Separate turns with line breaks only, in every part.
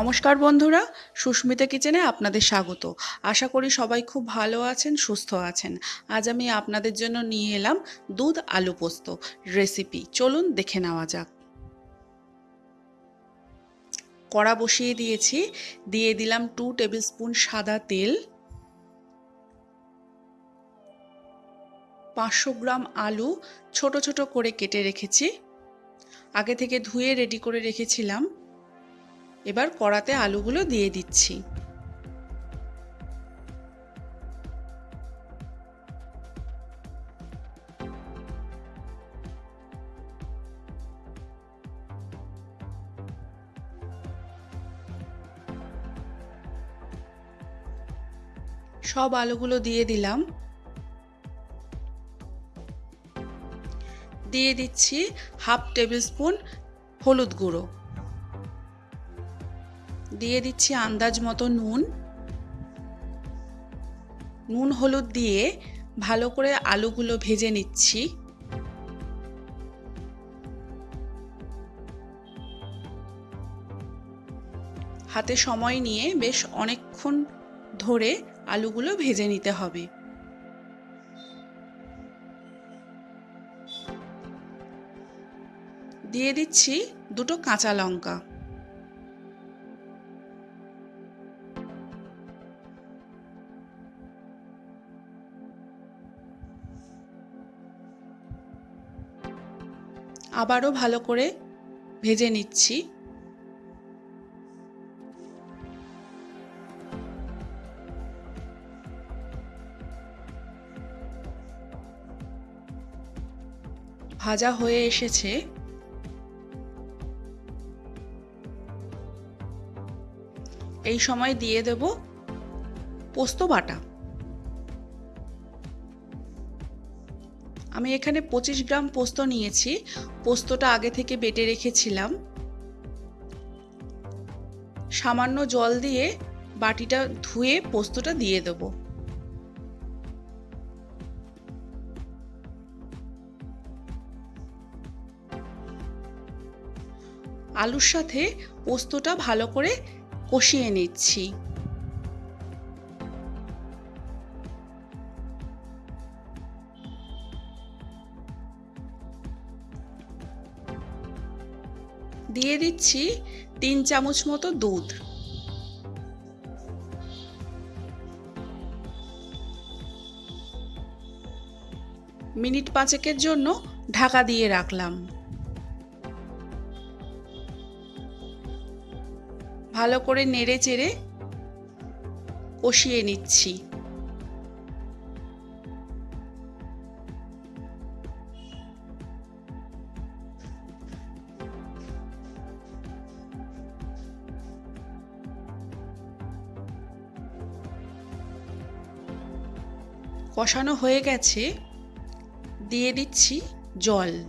নমস্কার বন্ধুরা, সুস্মিতা কিচেনে আপনাদের স্বাগত। আশা করি সবাই খুব ভালো আছেন, সুস্থ আছেন। আজ আমি আপনাদের জন্য নিয়ে এলাম দুধ আলু পোস্ত রেসিপি। চলুন দেখে নেওয়া যাক। কড়া বসিয়ে দিয়েছি, দিয়ে দিলাম টু টেবিল স্পুন সাদা তেল। পাঁচশো গ্রাম আলু ছোট ছোট করে কেটে রেখেছি। আগে থেকে ধুয়ে রেডি করে রেখেছিলাম। এবার কড়াতে আলুগুলো দিয়ে দিচ্ছি। সব আলুগুলো দিয়ে দিলাম। দিয়ে দিচ্ছি হাফ টেবিল স্পুন হলুদ গুঁড়ো। দিয়ে দিচ্ছি আন্দাজ মতো নুন। নুন হলুদ দিয়ে ভালো করে আলুগুলো ভেজে নিচ্ছি। হাতে সময় নিয়ে বেশ অনেকক্ষণ ধরে আলুগুলো ভেজে নিতে হবে। দিয়ে দিচ্ছি দুটো কাঁচা লঙ্কা। আবারও ভালো করে ভেজে নিচ্ছি। ভাজা হয়ে এসেছে। এই সময় দিয়ে দেব পোস্ত বাটা। আমি এখানে পঁচিশ গ্রাম পোস্ত নিয়েছি। পোস্তটা আগে থেকে বেটে রেখেছিলাম। সামান্য জল দিয়ে বাটিটা ধুয়ে পোস্তটা দিয়ে দেবো। আলুর সাথে পোস্তটা ভালো করে কষিয়ে নিচ্ছি। দিয়ে দিচ্ছি তিন চামচ মতো দুধ। মিনিট পাঁচেকের জন্য ঢাকা দিয়ে রাখলাম। ভালো করে নেড়ে চেড়ে কষিয়ে নিচ্ছি। কষানো হয়ে গেছে, দিয়ে দিচ্ছি জল।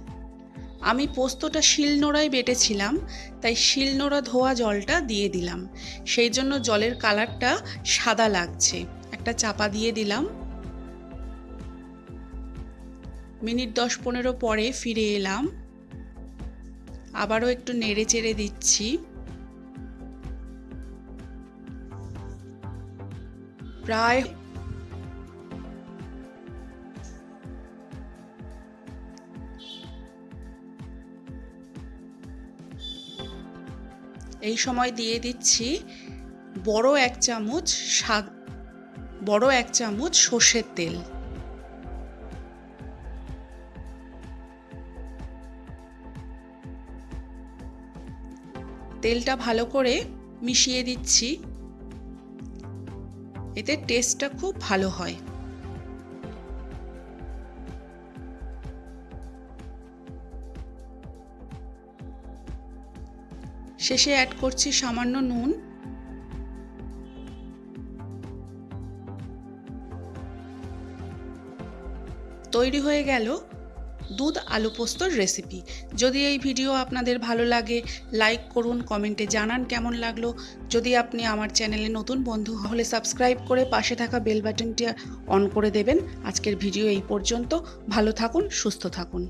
আমি পোস্তটা শিলনোড়ায় বেটেছিলাম, তাই শিলনোড়া ধোয়া জলটা দিয়ে দিলাম। সেই জন্য জলের কালারটা সাদা লাগছে। একটা চাপা দিয়ে দিলাম। মিনিট দশ পনেরো পরে ফিরে এলাম। আবারও একটু নেড়ে চেড়ে দিচ্ছি। প্রায় এই সময় দিয়ে দিচ্ছি বড় এক চামচ শাক, বড় এক চামচ সর্ষের তেল। তেলটা ভালো করে মিশিয়ে দিচ্ছি। এতে টেস্টটা খুব ভালো হয়। শেষে অ্যাড করছি সামান্য নুন। তৈরি হয়ে গেল দুধ আলু পোস্তর রেসিপি যদি এই ভিডিও আপনাদের ভালো লাগে লাইক করুন কমেন্টে জানান কেমন লাগল। যদি আপনি আমার চ্যানেলে নতুন বন্ধু হলে সাবস্ক্রাইব করে পাশে থাকা বেল বাটনটি অন করে দেবেন। আজকের ভিডিও এই পর্যন্ত। ভালো থাকুন, সুস্থ থাকুন।